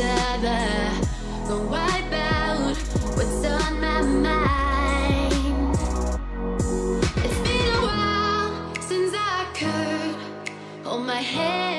Go wipe out what's on my mind. It's been a while since I could hold my head